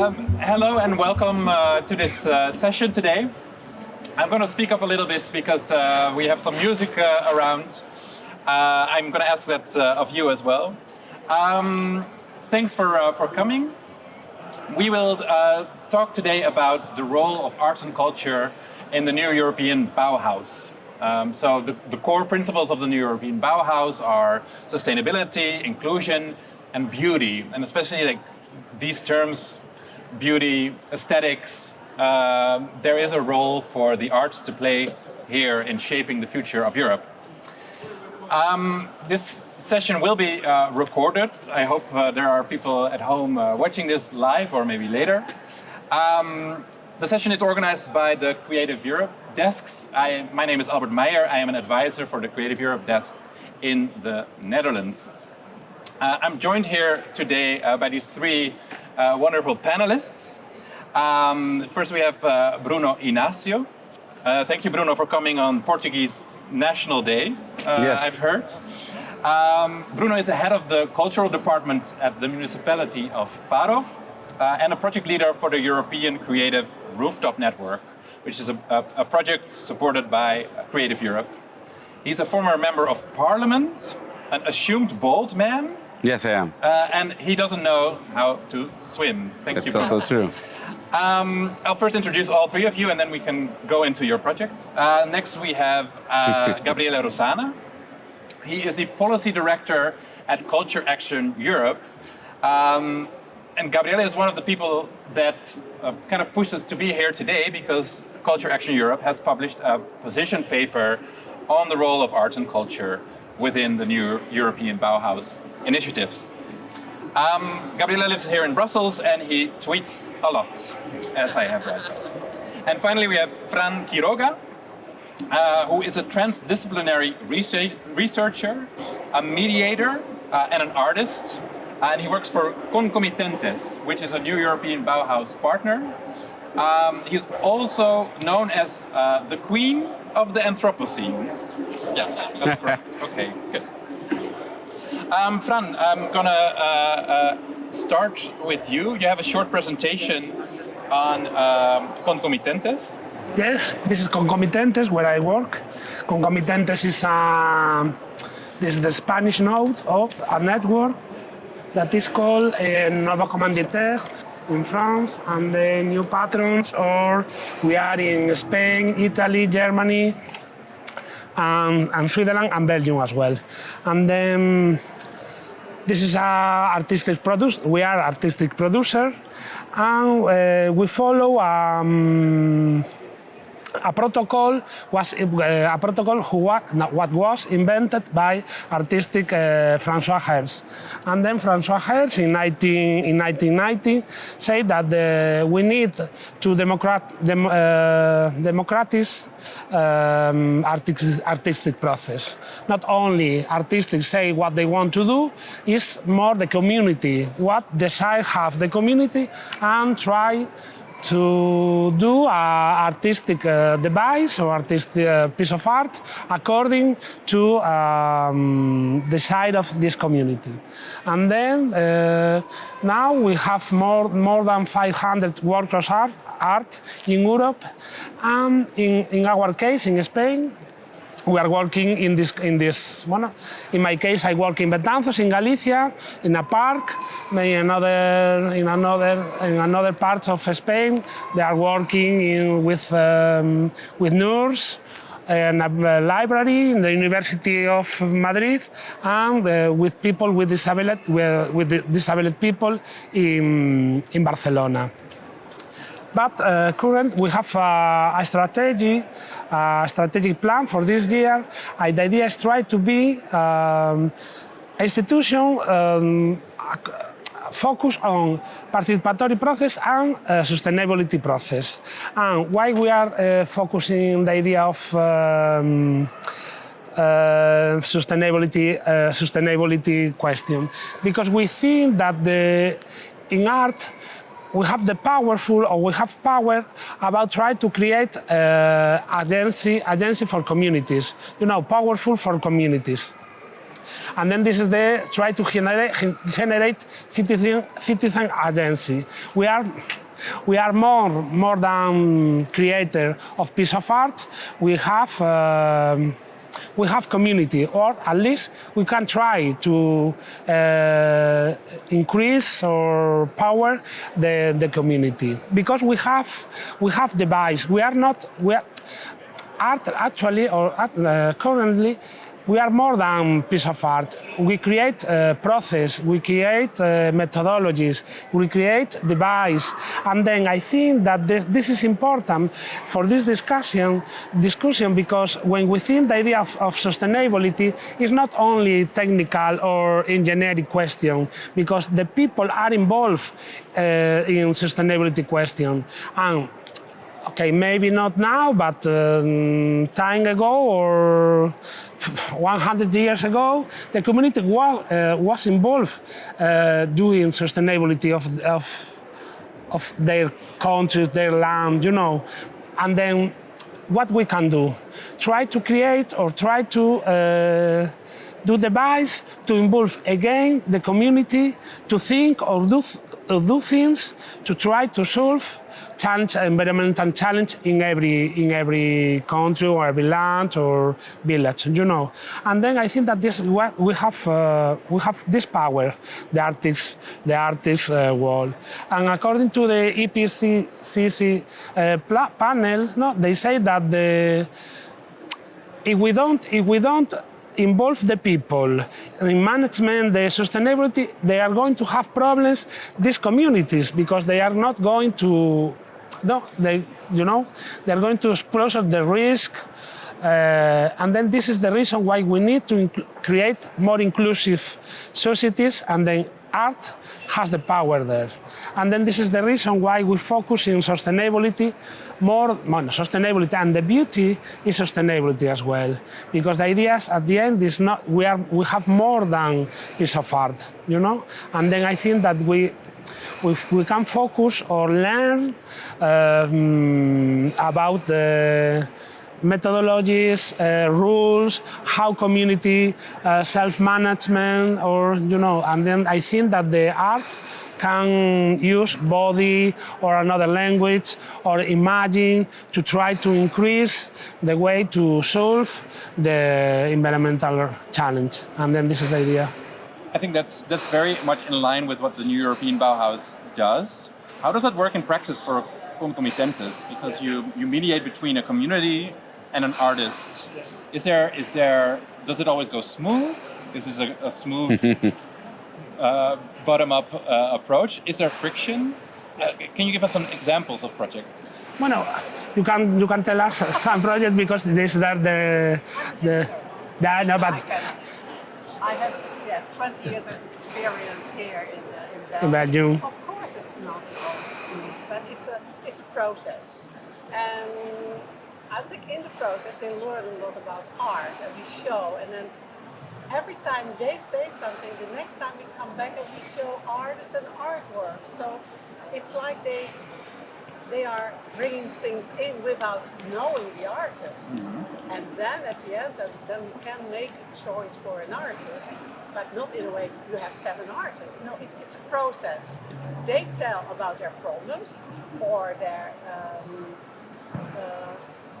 Um, hello and welcome uh, to this uh, session today. I'm going to speak up a little bit because uh, we have some music uh, around. Uh, I'm going to ask that uh, of you as well. Um, thanks for, for coming. We will talk today about the role of arts and culture in the new European Bauhaus. Um, so the, the, core principles of the new European Bauhaus are sustainability, inclusion, and beauty, and especially like these terms, beauty, aesthetics, uh, there is a role for the arts to play here in shaping the future of Europe. Um, this session will be uh, recorded. I hope uh, there are people at home uh, watching this live or maybe later. Um, the session is organized by the Creative Europe desks. I, my name is Albert Meyer. I am an advisor for the Creative Europe desk in the Netherlands. Uh, I'm joined here today uh, by these three uh, wonderful panelists. Um, first we have uh, Bruno Inácio. Uh, thank you, Bruno, for coming on Portuguese National Day, uh, yes. I've heard. Um, Bruno is the head of the cultural department at the municipality of Faro and a project leader for the European Creative Rooftop Network, which is a, a, a project supported by Creative Europe. He's a former member of parliament, an assumed bald man, Yes, I am. Uh, and he doesn't know how to swim. Thank That's you. That's also true. Um, I'll first introduce all three of you and then we can go into your projects. Uh, next we have uh, Gabriele Rosana. He is the Policy Director at Culture Action Europe. Um, and Gabriele is one of the people that uh, kind of pushed us to be here today because Culture Action Europe has published a position paper on the role of arts and culture within the new European Bauhaus initiatives. Um, Gabriele lives here in Brussels and he tweets a lot, as I have read. And finally we have Fran Quiroga, uh, who is a transdisciplinary research, researcher, a mediator, uh, and an artist. And he works for Concomitentes, which is a new European Bauhaus partner. Um, he's also known as uh, the queen of the Anthropocene. Yes, that's correct. Okay, good. Um, Fran, I'm gonna uh, uh, start with you. You have a short presentation on um, concomitentes. Yes, this is concomitentes where I work. Concomitentes is a, this is the Spanish node of a network that is called uh, Nouveaux Commanditaire in France and the new patrons or we are in Spain, Italy, Germany, and, and Switzerland and Belgium as well. And then this is a artistic producer. We are artistic producer, and uh, we follow. Um, a protocol was uh, a protocol who what was invented by artistic uh, François Hers. And then François Hers in, 19, in 1990 said that the, we need to democrat, dem, uh, democratize um, artistic, artistic process. Not only artists say what they want to do, is more the community, what desire have the community and try to do an artistic uh, device or artistic uh, piece of art according to um, the side of this community. And then uh, now we have more, more than 500 workshops art, art in Europe and in, in our case in Spain we are working in this, in this, bueno, in my case I work in Betanzos in Galicia, in a park, maybe another, in another, in another parts of Spain, they are working in, with, um, with nurse, and a library in the University of Madrid and uh, with people with disability, with, with disability people in, in Barcelona. But uh, current, we have a strategy, a strategic plan for this year. The idea is try to be um, institution um, focus on participatory process and uh, sustainability process. And why we are uh, focusing the idea of um, uh, sustainability uh, sustainability question because we think that the in art we have the powerful or we have power about trying to create uh, agency, agency for communities, you know, powerful for communities. And then this is the try to generate, generate citizen, citizen agency. We are we are more more than creator of piece of art. We have um, we have community, or at least we can try to uh, increase or power the, the community because we have we have device. We are not we are, art actually or uh, currently we are more than piece of art. We create a process, we create uh, methodologies, we create device, and then I think that this, this, is important for this discussion, discussion because when we think the idea of, of sustainability is not only technical or engineering question, because the people are involved uh, in sustainability question, and okay, maybe not now, but um, time ago or 100 years ago, the community was, uh, was involved uh, doing sustainability of, of, of their countries, their land, you know. And then what we can do? Try to create or try to uh, do device to involve again the community to think or do, or do things to try to solve challenge, environmental challenge in every in every country or every land or village, you know. And then I think that this we have uh, we have this power, the artist the artist uh, world. And according to the IPCC uh, panel, no, they say that the if we don't if we don't involve the people in management, the sustainability, they are going to have problems, these communities, because they are not going to, no, they, you know, they're going to expose the risk, uh, and then this is the reason why we need to create more inclusive societies and then art has the power there. And then this is the reason why we focus in sustainability more, more sustainability and the beauty is sustainability as well. Because the idea is at the end is not, we, are, we have more than piece of art, you know? And then I think that we, we, we can focus or learn um, about the methodologies, uh, rules, how community uh, self-management, or you know, and then I think that the art can use body or another language or imagine to try to increase the way to solve the environmental challenge. And then this is the idea. I think that's that's very much in line with what the new European Bauhaus does. How does that work in practice for Concomitentes? Because you, you mediate between a community and an artist. Yes. Is there, is there, does it always go smooth? Is this a, a smooth uh, bottom-up uh, approach? Is there friction? Uh, can you give us some examples of projects? Bueno, you can you can tell us some projects because these are the the, the no, but I have yes 20 years of experience here in, uh, in Belgium. Belgium. Of course, it's not all smooth, but it's a it's a process, and I think in the process they learn a lot about art and we show and then every time they say something, the next time we come back and we show artists and artwork. So it's like they they are bringing things in without knowing the artist. Mm -hmm. And then at the end, then we can make a choice for an artist, but not in a way you have seven artists. No, it's, it's a process. They tell about their problems or their um, uh,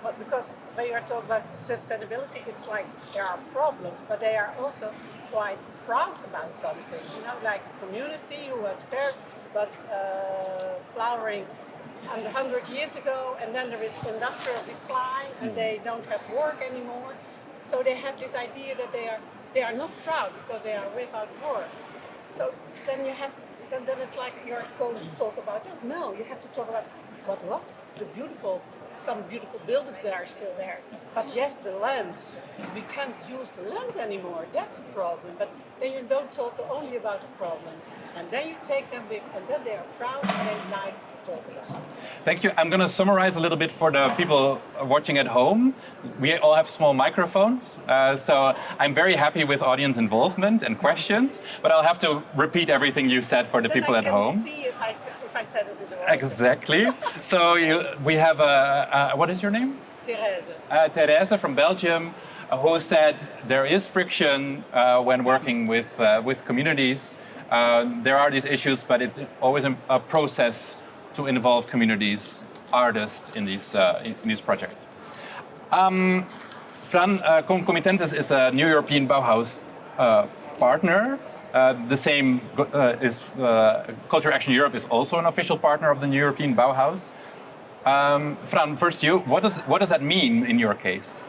but because when you are talking about sustainability, it's like there are problems, but they are also quite proud about something. You know, like a community who was fair, was uh, flowering 100 years ago, and then there is industrial decline, and they don't have work anymore. So they have this idea that they are they are not proud because they are without work. So then you have then, then it's like you're going to talk about that. No, you have to talk about what was the beautiful some beautiful buildings that are still there. But yes, the land, we can't use the land anymore. That's a problem. But then you don't talk only about the problem. And then you take them with, and then they are proud and they like to talk about it. Thank you. I'm going to summarize a little bit for the people watching at home. We all have small microphones, uh, so I'm very happy with audience involvement and questions, but I'll have to repeat everything you said for the then people I at home. see if I if I said it in the right Exactly. so you, we have a, a, what is your name? Therese. Uh, Therese from Belgium. uh, who said there is friction uh, when working with, uh, with communities. Uh, there are these issues, but it's always a, process to involve communities, artists in these, uh, in these projects. Um, Fran, uh, Concomitentes is a new European Bauhaus uh, partner. Uh, the same uh, is uh, Culture Action Europe is also an official partner of the new European Bauhaus. Um, Fran, first you, what does, what does that mean in your case?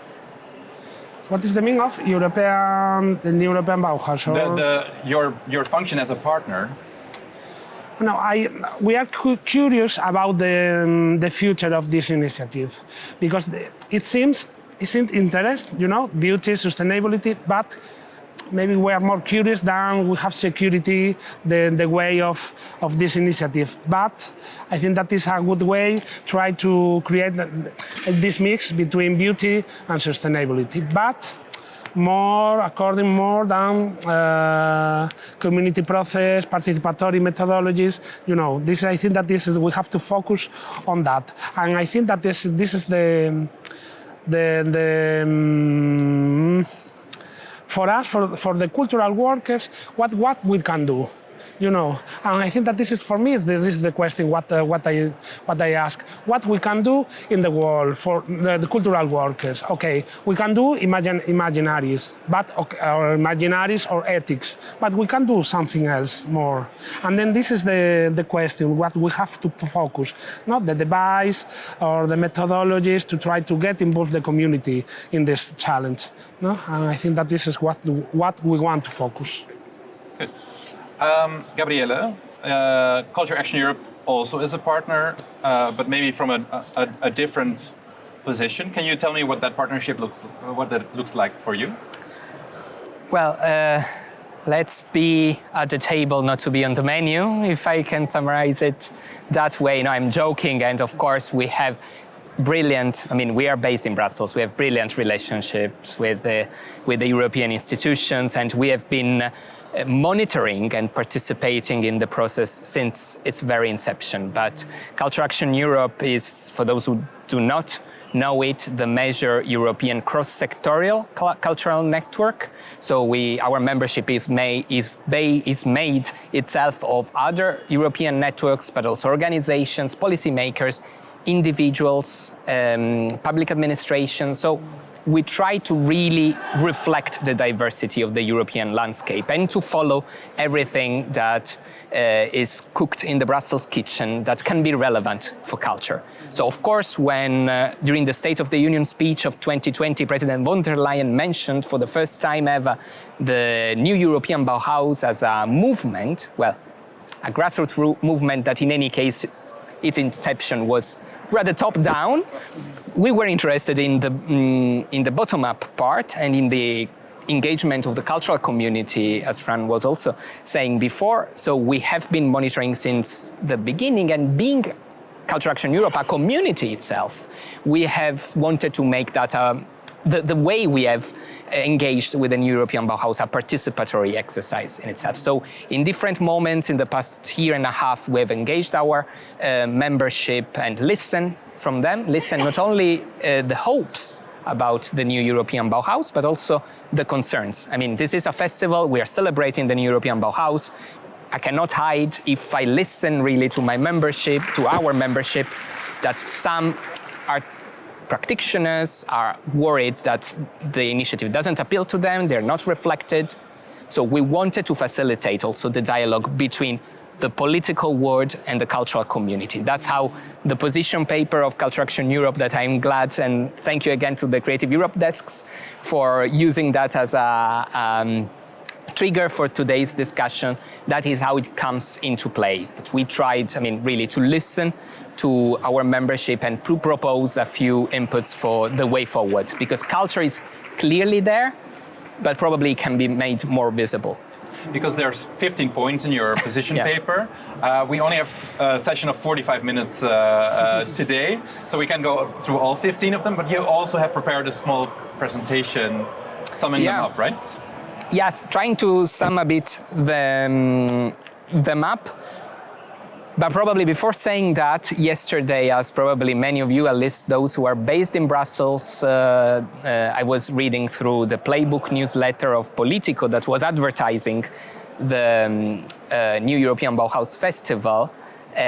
What is the meaning of European, the European Bauhaus? The, the, your, your function as a partner no, I, we are cu curious about the, um, the future of this initiative because it seems it seems interest, you know, beauty, sustainability, but maybe we are more curious than we have security the, the way of, of this initiative. But I think that is a good way try to create this mix between beauty and sustainability. But more according more than uh, community process, participatory methodologies. You know, this I think that this is we have to focus on that, and I think that this this is the the the. Um, for us, for, for the cultural workers, what, what we can do you know. And I think that this is for me. This is the question what uh, what I what I ask. What we can do in the world for the, the cultural workers? Okay, we can do imagine imaginaries, but okay, or imaginaries or ethics, but we can do something else more. And then this is the the question: what we have to focus, not the device or the methodologies to try to get involved the community in this challenge. No, and I think that this is what what we want to focus. Good. Um, Gabriele, uh, Culture Action Europe also is a partner, uh, but maybe from a, a, a, different position. Can you tell me what that partnership looks, what that looks like for you? Well, uh, let's be at the table, not to be on the menu, if I can summarize it that way. No, I'm joking, and of course we have brilliant, I mean, we are based in Brussels, we have brilliant relationships with the, with the European institutions, and we have been monitoring and participating in the process since its very inception. But Culture Action Europe is, for those who do not know it, the major European cross-sectorial cultural network. So we, our membership is, may, is, is made itself of other European networks, but also organizations, policymakers, individuals, um, public administration. So we try to really reflect the diversity of the European landscape and to follow everything that uh, is cooked in the Brussels kitchen that can be relevant for culture. So of course, when uh, during the State of the Union speech of 2020, President von der Leyen mentioned for the first time ever the new European Bauhaus as a movement, well, a grassroots movement that in any case, its inception was rather top-down, we were interested in the, mm, in the bottom-up part and in the engagement of the cultural community, as Fran was also saying before. So we have been monitoring since the beginning and being Culture Action Europe, a community itself, we have wanted to make that a the, the way we have engaged with the new European Bauhaus, a participatory exercise in itself. So in different moments in the past year and a half, we have engaged our uh, membership and listen from them, listen not only uh, the hopes about the new European Bauhaus, but also the concerns. I mean, this is a festival, we are celebrating the new European Bauhaus. I cannot hide if I listen really to my membership, to our membership, that some are practitioners are worried that the initiative doesn't appeal to them, they're not reflected. So we wanted to facilitate also the dialogue between the political world and the cultural community. That's how the position paper of Culture Action Europe that I'm glad and thank you again to the Creative Europe desks for using that as a um, trigger for today's discussion. That is how it comes into play. But we tried, I mean, really to listen to our membership and propose a few inputs for the way forward because culture is clearly there, but probably can be made more visible because there's 15 points in your position yeah. paper. Uh, we only have a session of 45 minutes uh, uh, today, so we can go through all 15 of them, but you also have prepared a small presentation summing yeah. them up, right? Yes, trying to sum a bit the, um, them up But probably before saying that, yesterday, as probably many of you, at least those who are based in Brussels, uh, uh, I was reading through the Playbook newsletter of Politico that was advertising the um, uh, new European Bauhaus Festival. Uh,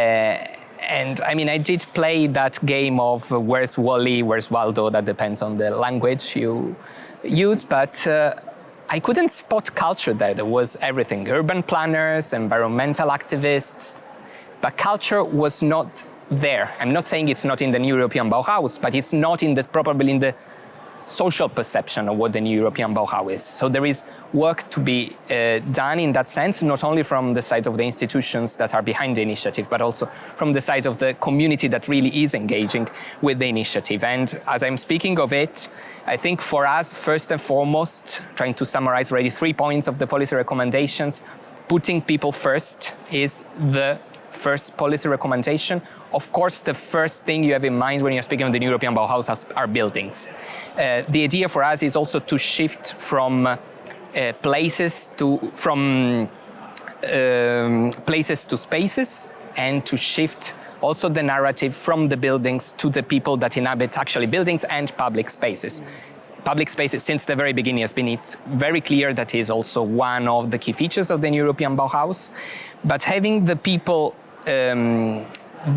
and I mean, I did play that game of where's Wally, where's Waldo, that depends on the language you use, but uh, I couldn't spot culture there. There was everything, urban planners, environmental activists, but culture was not there. I'm not saying it's not in the new European Bauhaus, but it's not in the, probably in the social perception of what the new European Bauhaus is. So there is work to be uh, done in that sense, not only from the side of the institutions that are behind the initiative, but also from the side of the community that really is engaging with the initiative. And as I'm speaking of it, I think for us, first and foremost, trying to summarize already three points of the policy recommendations, putting people first is the first policy recommendation. Of course, the first thing you have in mind when you're speaking of the European Bauhaus are buildings. Uh, the idea for us is also to shift from uh, places to from um, places to spaces and to shift also the narrative from the buildings to the people that inhabit actually buildings and public spaces. Public spaces, since the very beginning, has been it's very clear that is also one of the key features of the European Bauhaus. But having the people um,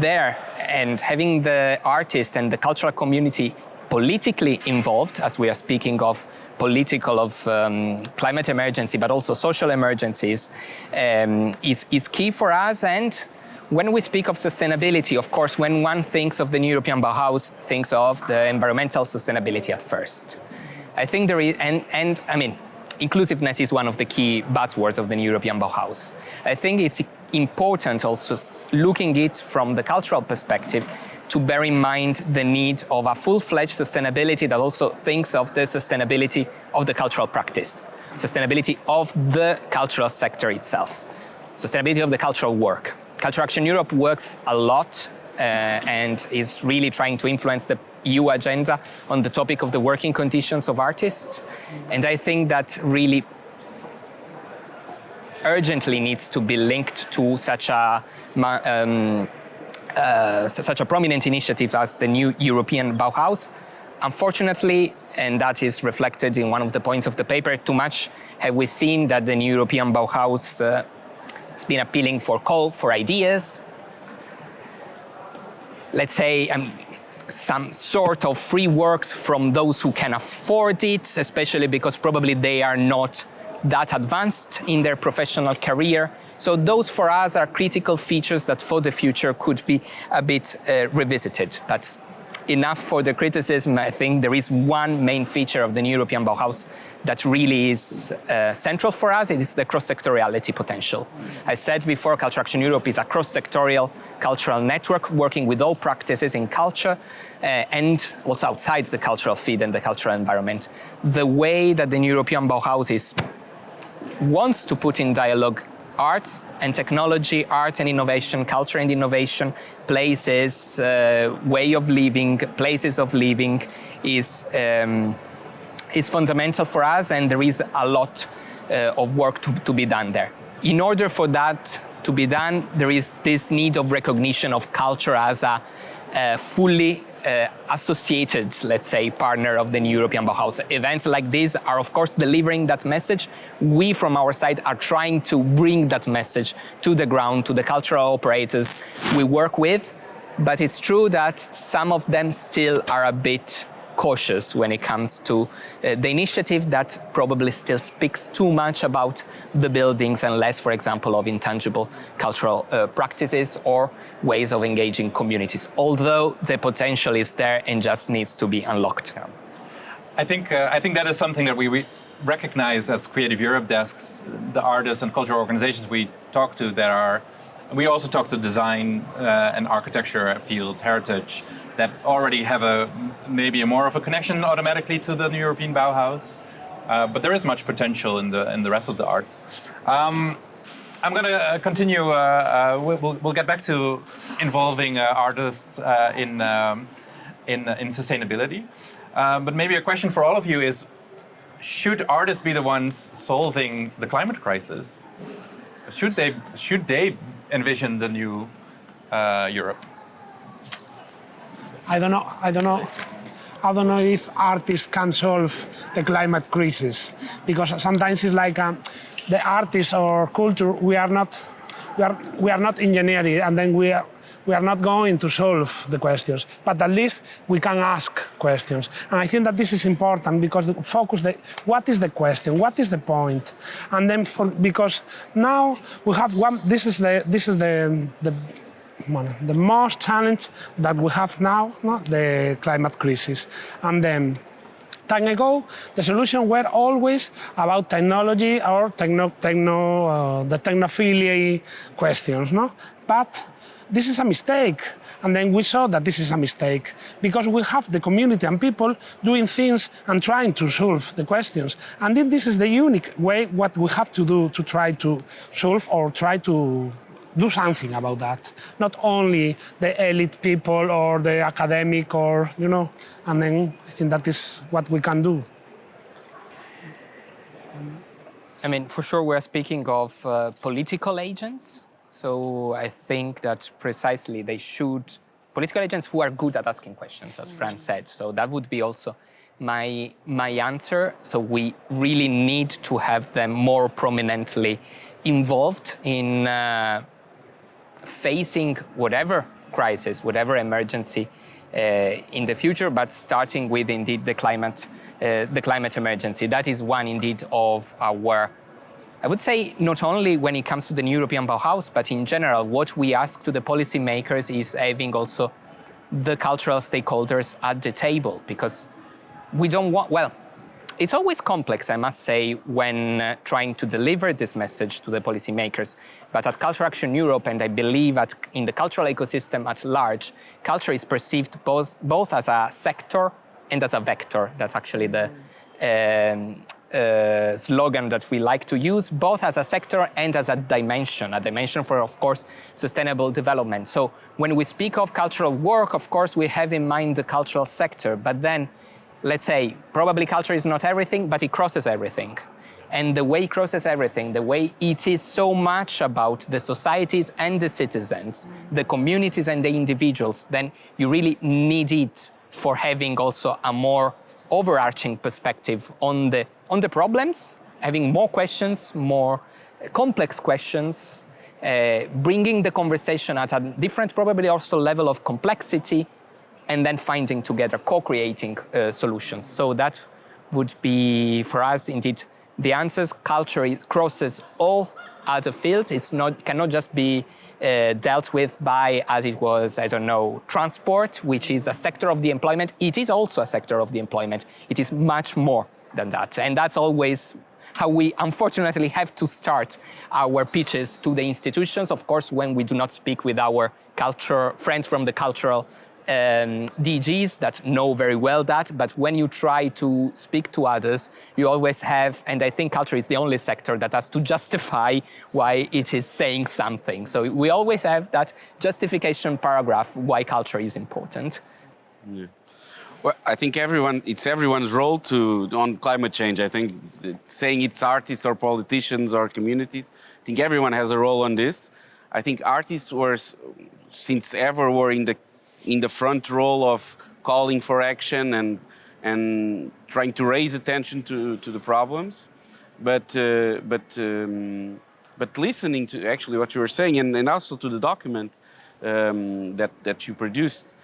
there and having the artist and the cultural community politically involved, as we are speaking of political, of um, climate emergency, but also social emergencies, um, is, is key for us. And when we speak of sustainability, of course, when one thinks of the new European Bauhaus, thinks of the environmental sustainability at first. I think there is, and, and I mean, inclusiveness is one of the key buzzwords of the new European Bauhaus. I think it's important also looking it from the cultural perspective to bear in mind the need of a full-fledged sustainability that also thinks of the sustainability of the cultural practice, sustainability of the cultural sector itself, sustainability of the cultural work. Culture Action Europe works a lot uh, and is really trying to influence the EU agenda on the topic of the working conditions of artists. And I think that really urgently needs to be linked to such a um, uh, such a prominent initiative as the new European Bauhaus. Unfortunately, and that is reflected in one of the points of the paper, too much have we seen that the new European Bauhaus uh, has been appealing for call for ideas. Let's say um, some sort of free works from those who can afford it, especially because probably they are not that advanced in their professional career. So those for us are critical features that for the future could be a bit uh, revisited. That's enough for the criticism. I think there is one main feature of the new European Bauhaus that really is uh, central for us. It is the cross-sectoriality potential. I said before, Culture Action Europe is a cross-sectorial cultural network working with all practices in culture uh, and also outside the cultural feed and the cultural environment. The way that the new European Bauhaus is wants to put in dialogue arts and technology, arts and innovation, culture and innovation, places, uh, way of living, places of living is, um, is fundamental for us and there is a lot uh, of work to, to be done there. In order for that to be done, there is this need of recognition of culture as a, a fully uh, associated, let's say, partner of the new European Bauhaus. Events like these are, of course, delivering that message. We, from our side, are trying to bring that message to the ground, to the cultural operators we work with. But it's true that some of them still are a bit cautious when it comes to uh, the initiative that probably still speaks too much about the buildings and less, for example, of intangible cultural uh, practices or ways of engaging communities, although the potential is there and just needs to be unlocked. Yeah. I think, uh, I think that is something that we, we recognize as Creative Europe desks, the artists and cultural organizations we talk to that are we also talk to design uh, and architecture fields, heritage, that already have a maybe a more of a connection automatically to the new European Bauhaus. Uh, but there is much potential in the in the rest of the arts. Um, I'm going to uh, continue. Uh, uh, we'll, we'll get back to involving uh, artists uh, in um, in in sustainability. but maybe a question for all of you is: Should artists be the ones solving the climate crisis? Should they should they envision the new Europe? I don't know. I don't know. I don't know if artists can solve the climate crisis because sometimes it's like um, the artists or culture we are not we are we are not engineering and then we are we are not going to solve the questions, but at least we can ask questions. And I think that this is important because the focus, the, what is the question, what is the point, and then for, because now we have one. This is the this is the the one, the most challenge that we have now, no? the climate crisis, and then time ago, the solution were always about technology or techno, techno uh, the technophilia questions, no? But this is a mistake. And then we saw that this is a mistake because we have the community and people doing things and trying to solve the questions. And then this is the unique way what we have to do to try to solve or try to do something about that. Not only the elite people or the academic or, you know, and then I think that is what we can do. I mean, for sure, we're speaking of uh, political agents. So I think that precisely they should, political agents who are good at asking questions, as Fran said. So that would be also my, my answer. So we really need to have them more prominently involved in uh, facing whatever crisis, whatever emergency uh, in the future, but starting with indeed the climate, uh, the climate emergency. That is one indeed of our, I would say, not only when it comes to the new European Bauhaus, but in general, what we ask to the policymakers is having also the cultural stakeholders at the table, because we don't want, well, it's always complex, I must say, when uh, trying to deliver this message to the policymakers. But at Culture Action Europe, and I believe at, in the cultural ecosystem at large, culture is perceived both, both as a sector and as a vector. That's actually the um, uh, slogan that we like to use, both as a sector and as a dimension, a dimension for, of course, sustainable development. So when we speak of cultural work, of course, we have in mind the cultural sector, but then let's say, probably culture is not everything, but it crosses everything. And the way it crosses everything, the way it is so much about the societies and the citizens, the communities and the individuals, then you really need it for having also a more overarching perspective on the, on the problems, having more questions, more complex questions, uh, bringing the conversation at a different, probably also level of complexity, and then finding together, co-creating uh, solutions. So that would be, for us, indeed, the answers. Culture crosses all other fields. It's not, cannot just be uh, dealt with by, as it was, I don't know, transport, which is a sector of the employment. It is also a sector of the employment. It is much more than that. And that's always how we unfortunately have to start our pitches to the institutions. Of course, when we do not speak with our culture friends from the cultural um, DGs that know very well that, but when you try to speak to others, you always have, and I think culture is the only sector that has to justify why it is saying something. So we always have that justification paragraph why culture is important. Yeah. Well, I think everyone, it's everyone's role to on climate change. I think saying it's artists or politicians or communities, I think everyone has a role on this. I think artists were, since ever, were in the in the front role of calling for action and, and trying to raise attention to, to the problems. But, uh, but, um, but listening to actually what you were saying and, and also to the document um, that, that you produced,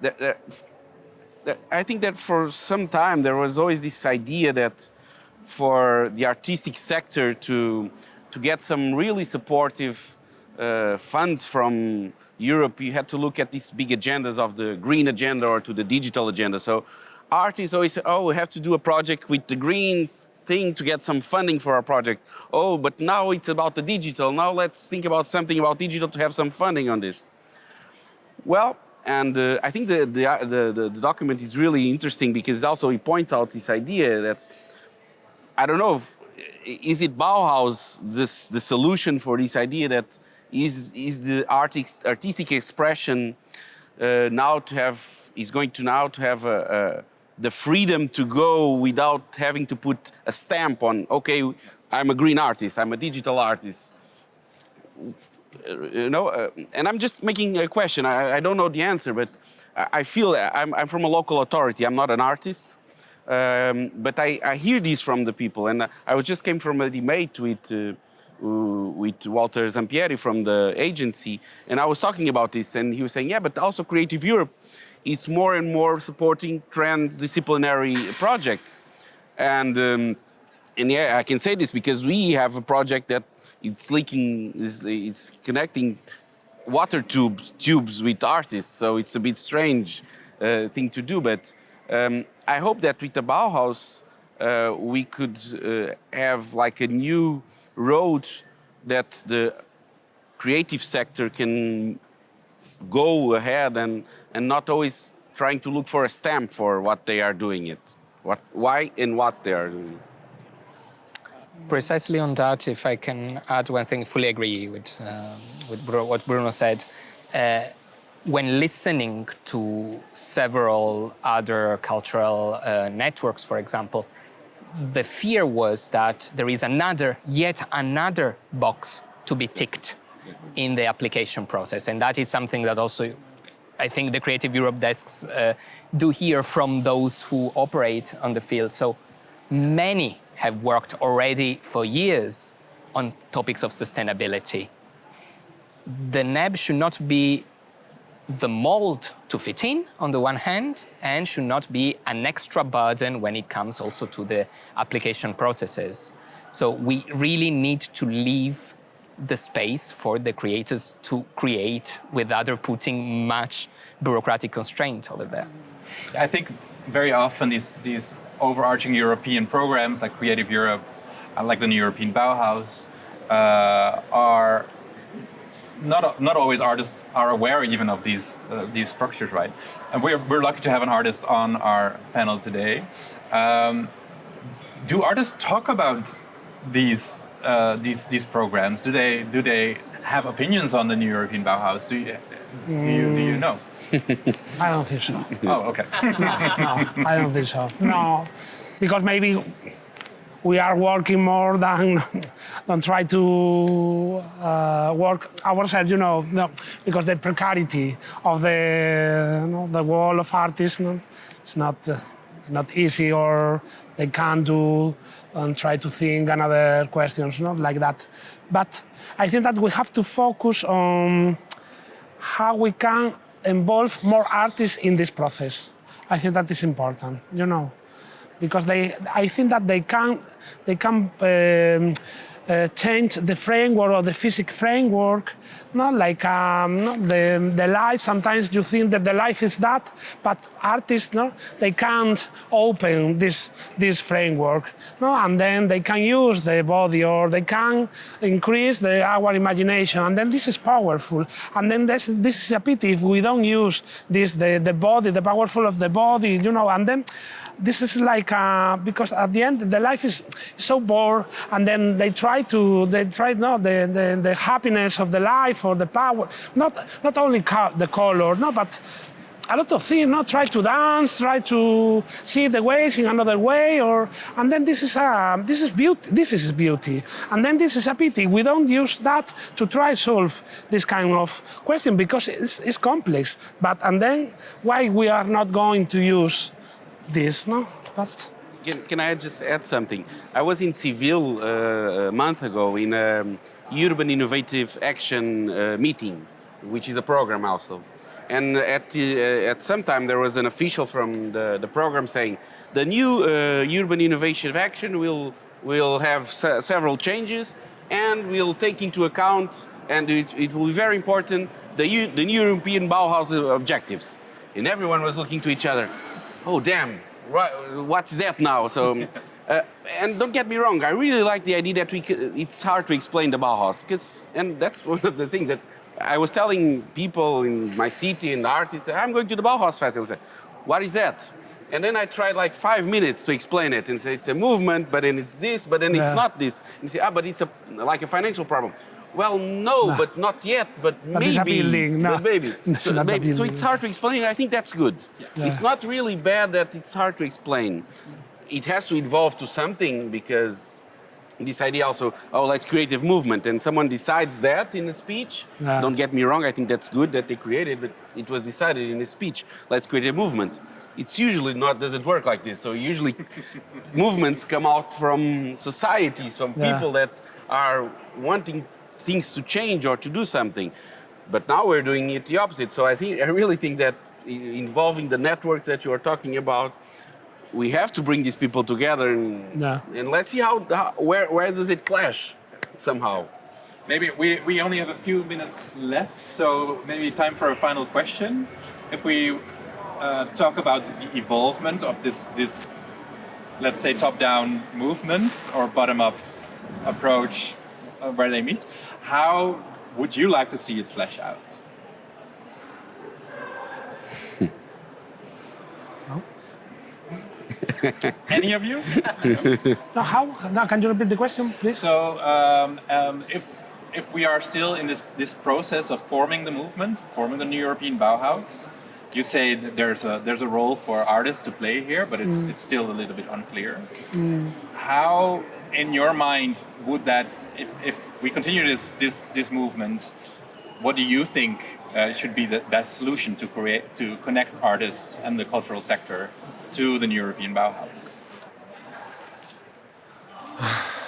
that, that I think that for some time there was always this idea that for the artistic sector to, to get some really supportive uh, funds from Europe, you had to look at these big agendas of the green agenda or to the digital agenda. So artists always say, oh, we have to do a project with the green thing to get some funding for our project. Oh, but now it's about the digital. Now let's think about something about digital to have some funding on this. Well, and uh, I think the, the, the, the, document is really interesting because also he points out this idea that, I don't know, if, is it Bauhaus, this, the solution for this idea that is, is the artistic, artistic expression uh, now to have, is going to now to have a, a, the freedom to go without having to put a stamp on, okay, I'm a green artist, I'm a digital artist. you know, uh, and I'm just making a question. I, I don't know the answer, but I, I feel I'm, I'm from a local authority. I'm not an artist, um, but I, I hear these from the people. And I was just came from a debate with uh, with Walter Zampieri from the agency, and I was talking about this, and he was saying, yeah, but also Creative Europe is more and more supporting transdisciplinary projects, and. Um, and yeah, I can say this because we have a project that it's leaking, it's connecting water tubes tubes with artists. So it's a bit strange uh, thing to do. But um, I hope that with the Bauhaus uh, we could uh, have like a new road that the creative sector can go ahead and and not always trying to look for a stamp for what they are doing it, what why and what they are doing. Precisely on that, if I can add one thing, fully agree with, uh, with what Bruno said. Uh, when listening to several other cultural uh, networks, for example, the fear was that there is another, yet another box to be ticked in the application process. And that is something that also I think the Creative Europe desks uh, do hear from those who operate on the field. So many have worked already for years on topics of sustainability. The NEB should not be the mold to fit in on the one hand and should not be an extra burden when it comes also to the application processes. So we really need to leave the space for the creators to create without putting much bureaucratic constraint over there. I think very often these, these overarching European programs like Creative Europe, uh, like the new European Bauhaus, uh, are not not always artists are aware even of these uh, these structures, right? And we're we're lucky to have an artist on our panel today. Um, do artists talk about these uh, these these programs? Do they do they have opinions on the new European Bauhaus? Do you do you, do you know? I don't think so. Oh, okay. no, no, I don't think so. No, because maybe we are working more than than try to uh, work ourselves, you know, no, because the precarity of the you know, the world of artists, no, it's not uh, not easy, or they can't do and try to think another questions, not like that. But I think that we have to focus on how we can involve more artists in this process. I think that is important, you know, because they, I think that they can, they can um, uh, change the framework or the physics framework, not like um, the, the life, sometimes you think that the life is that, but artists, no, they can't open this, this framework, no, and then they can use the body or they can increase the, our imagination, and then this is powerful, and then this, this is a pity if we don't use this, the, the body, the powerful of the body, you know, and then this is like uh, because at the end the life is so bored and then they try to they try no the, the, the happiness of the life or the power not not only co the color no but a lot of things, not try to dance, try to see the ways in another way, or and then this is a this is beauty. This is beauty, and then this is a pity. We don't use that to try solve this kind of question because it's, it's complex. But and then why we are not going to use this, no? But can, can I just add something? I was in Seville uh, a month ago in um, Urban Innovative Action uh, meeting, which is a program also. And at, uh, at some time there was an official from the, the program saying the new uh, Urban Innovation Action will, will have se several changes and will take into account, and it, it will be very important, the, the new European Bauhaus objectives. And everyone was looking to each other oh damn, right, what's that now? So, uh, and don't get me wrong, I really like the idea that we it's hard to explain the Bauhaus because, and that's one of the things that I was telling people in my city and artists, I'm going to the Bauhaus Festival. Say, what is that? And then I tried like five minutes to explain it and say it's a movement, but then it's this, but then yeah. it's not this. And say, ah, but it's a, like a financial problem. Well, no, no, but not yet, but, but maybe. But maybe. so, maybe. so it's hard to explain. I think that's good. Yeah. It's not really bad that it's hard to explain. It has to evolve to something because this idea also, oh, let's create a movement, and someone decides that in a speech. Yeah. Don't get me wrong, I think that's good that they created, but it was decided in a speech. Let's create a movement. It's usually not doesn't work like this. So usually, movements come out from societies, from Yeah. people that are wanting things to change or to do something. But now we're doing it the opposite. So I think I really think that involving the networks that you are talking about, we have to bring these people together and, Yeah. and let's see how, how where where does it clash somehow. Maybe we, we only have a few minutes left, so maybe time for a final question. If we uh, talk about the evolvement of this, this let's say, top-down movement or bottom-up approach uh, where they meet, how would you like to see it flesh out? Any of you? No, how? No, can you repeat the question, please? So, um, um, if if we are still in this this process of forming the movement, forming the new European Bauhaus, you say that there's a there's a role for artists to play here, but it's it's still a little bit unclear. How, in your mind, would that if if we continue this this this movement, what do you think uh, should be the that solution to create to connect artists and the cultural sector to the new European Bauhaus?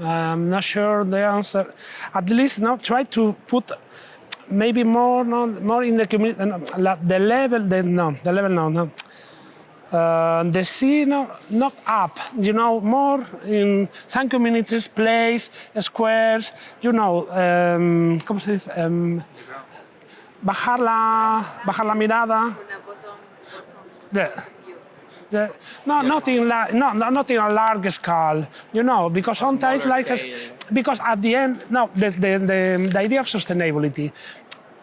I'm not sure the answer. At least now try to put maybe more no, more in the community. No, the level, the, no, the level, no, no. Uh, the sea, no, not up. You know, more in some communities, place, squares. You know, um, ¿cómo se dice? Um, bajar la, bajar la mirada. Una bottom, bottom The, view. the, no, not in la, no, no, not in a large scale, you know, because sometimes like, scale. because at the end, no, the, the, the, the idea of sustainability,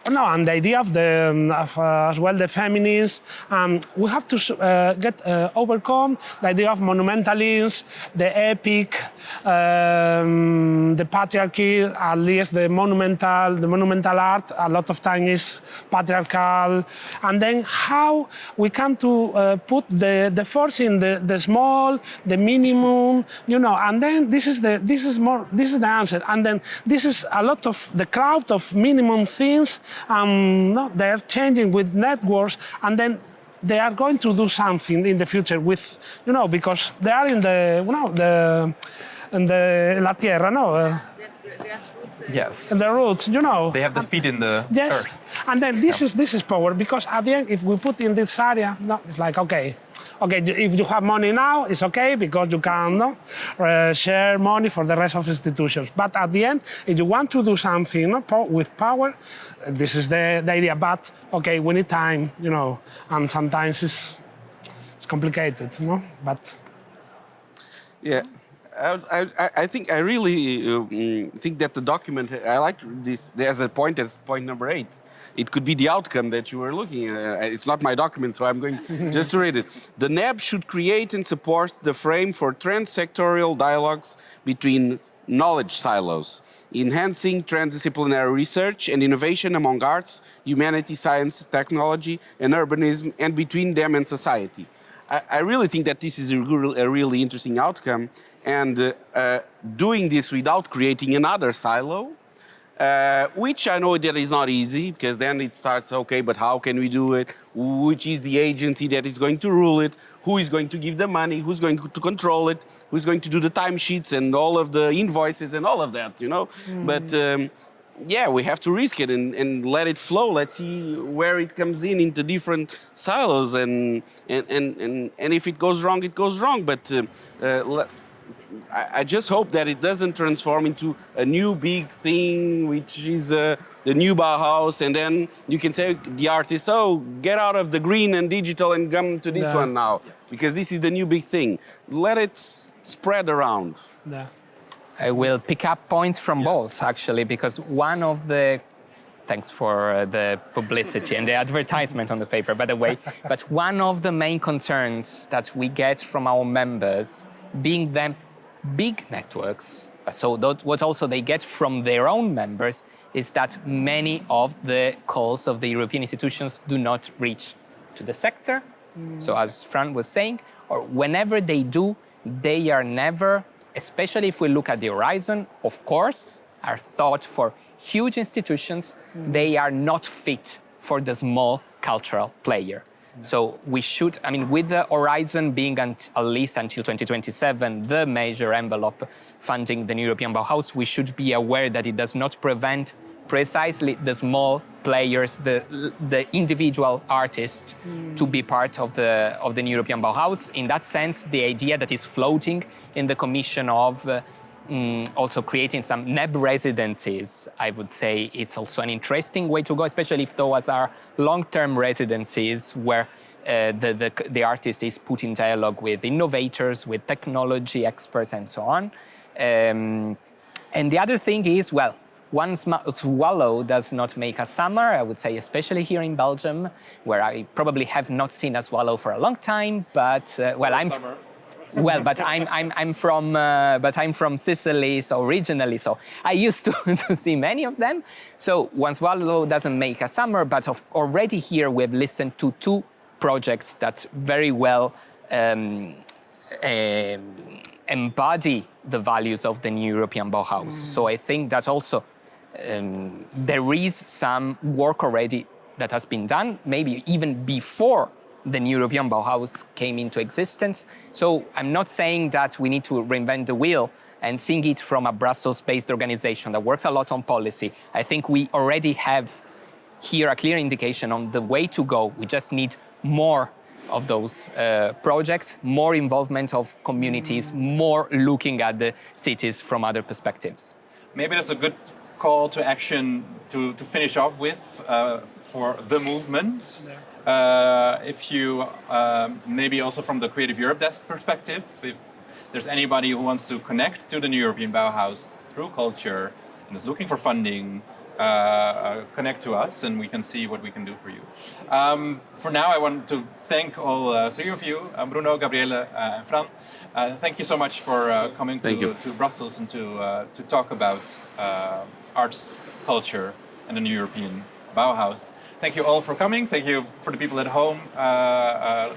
no, and the idea of the, um, of, uh, as well the feminists, um, we have to uh, get uh, overcome the idea of monumentalism, the epic, um, the patriarchy, at least the monumental, the monumental art, a lot of time is patriarchal, and then how we can to uh, put the, the force in the, the small, the minimum, you know, and then this is the this is more this is the answer, and then this is a lot of the crowd of minimum things, um, no, they are changing with networks, and then they are going to do something in the future with, you know, because they are in the, you know, the, in the la tierra, no, uh, Yes, gra- uh, Yes. in the roots, you know. They have the feet in the Yes, earth. and then this is this is power because at the end, if we put in this area, no, it's like okay, okay. If you have money now, it's okay because you can uh, share money for the rest of institutions. But at the end, if you want to do something with power, this is the, the idea. But okay, we need time, you know, and sometimes it's it's complicated, you know. But Yeah, I, I, I think I really uh, mm, think that the document. I like this. There's a point. That's point number eight. It could be the outcome that you were looking at. It's not my document, so I'm going just to read it. The NEB should create and support the frame for transsectorial dialogues between knowledge silos, enhancing transdisciplinary research and innovation among arts, humanity, science, technology, and urbanism, and between them and society. I, I really think that this is a, a really interesting outcome, and uh, uh, doing this without creating another silo, uh, which I know that is not easy because then it starts, okay, but how can we do it? Which is the agency that is going to rule it? Who is going to give the money? Who's going to control it? Who's going to do the timesheets and all of the invoices and all of that, you know? But um, yeah, we have to risk it and, and let it flow. Let's see where it comes in into different silos, and and and and, and if it goes wrong, it goes wrong. But uh, uh, I, I just hope that it doesn't transform into a new big thing, which is uh, the new Bauhaus, and then you can say the artist, "Oh, get out of the green and digital and come to this Yeah. one now, because this is the new big thing." Let it spread around. yeah. I will pick up points from both, actually, because one of the thanks for uh, the publicity and the advertisement on the paper, by the way. But one of the main concerns that we get from our members, being them big networks, so that what also they get from their own members, is that many of the calls of the European institutions do not reach to the sector. Mm. So as Fran was saying, or whenever they do, they are never especially if we look at the horizon, of course, are thought for huge institutions. Mm. They are not fit for the small cultural player. So we should, I mean, with the horizon being at least until 2027, the major envelope funding the European Bauhaus, we should be aware that it does not prevent precisely the small players, the, the individual artists to be part of the, of the European Bauhaus. In that sense, the idea that is floating in the commission of uh, mm, also creating some NEB residencies, I would say it's also an interesting way to go, especially if those are long-term residencies where uh, the, the, the artist is put in dialogue with innovators, with technology experts, and so on. Um, and the other thing is, well, one swallow does not make a summer, I would say, especially here in Belgium, where I probably have not seen a swallow for a long time, but, uh, well, I'm... Summer. Well, but I'm, I'm, I'm from, uh, but I'm from Sicily, so originally, so I used to, to see many of them. So one swallow doesn't make a summer, but of, already here we've listened to two projects that very well um, um, embody the values of the new European Bauhaus. So I think that also um, there is some work already that has been done, maybe even before the new European Bauhaus came into existence. So I'm not saying that we need to reinvent the wheel and seeing it from a Brussels-based organization that works a lot on policy. I think we already have here a clear indication on the way to go. We just need more of those uh, projects, more involvement of communities, more looking at the cities from other perspectives. Maybe that's a good call to action to, to finish off with uh, for the movement. Uh, if you, um, maybe also from the Creative Europe desk perspective, if there's anybody who wants to connect to the New European Bauhaus through culture and is looking for funding, uh, uh, connect to us and we can see what we can do for you. Um, for now, I want to thank all uh, three of you, uh, Bruno, Gabriele, uh, and Fran. Uh, thank you so much for coming to, to Brussels and to, to talk about arts, culture, and the new European Bauhaus. Thank you all for coming. Thank you for the people at home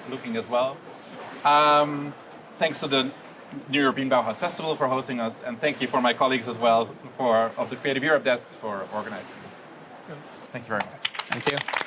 looking as well. Um, thanks to the New European Bauhaus Festival for hosting us, and thank you for my colleagues as well for of the Creative Europe desks for organizing this. Thank you very much. Thank you.